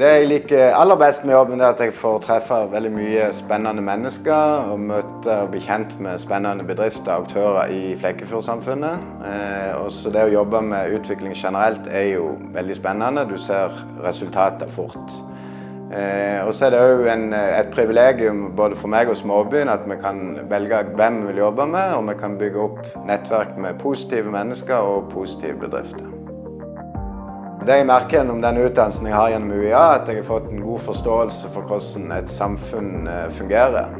Det jeg liker aller best med jobben, er at jeg får treffe veldig mye spennende mennesker og møte og bli kjent med spennende bedrifter og aktører i Flekkefjord-samfunnet. Eh, også det å jobbe med utvikling generelt er jo veldig spennende. Du ser resultater fort. Eh, og så er det òg et privilegium både for meg og småbyen at vi kan velge hvem vi vil jobbe med, og vi kan bygge opp nettverk med positive mennesker og positive bedrifter. Det jeg merker gjennom den utdannelsen jeg har gjennom UiA, at jeg har fått en god forståelse for hvordan et samfunn fungerer.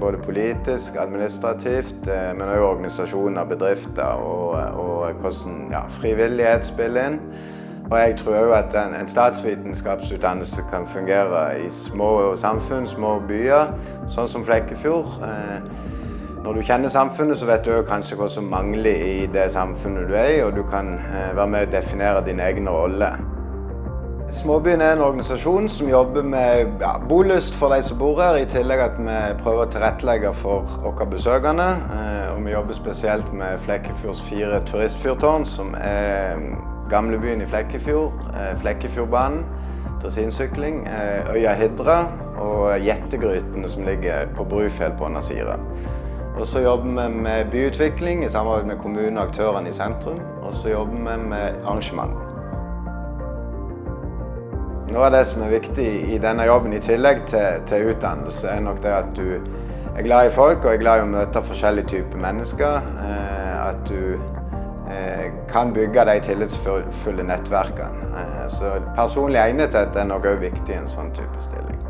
Både politisk, administrativt, men også organisasjoner, bedrifter og, og hvordan ja, frivillighet spiller inn. Og jeg tror òg at en, en statsvitenskapsutdannelse kan fungere i små samfunn, små byer, sånn som Flekkefjord. Når du kjenner samfunnet, så vet du kanskje hva som mangler i det samfunnet du er i, og du kan være med å definere din egen rolle. Småbyen er en organisasjon som jobber med ja, bolyst for de som bor her, i tillegg at vi prøver å tilrettelegge for våre besøkende. Og vi jobber spesielt med Flekkefjords fire turistfyrtårn, som er gamlebyen i Flekkefjord, Flekkefjordbanen, dressinsykling, øya Hidra og Jettegrytene som ligger på Brufjell på Nasira. Og så jobber vi med byutvikling i samarbeid med kommunen og aktørene i sentrum. Og så jobber vi med arrangement. Noe av det som er viktig i denne jobben, i tillegg til, til utdannelse, er nok det at du er glad i folk og er glad i å møte forskjellige typer mennesker. At du kan bygge de tillitsfulle nettverkene. Så personlig egnethet er nok òg viktig i en sånn type stilling.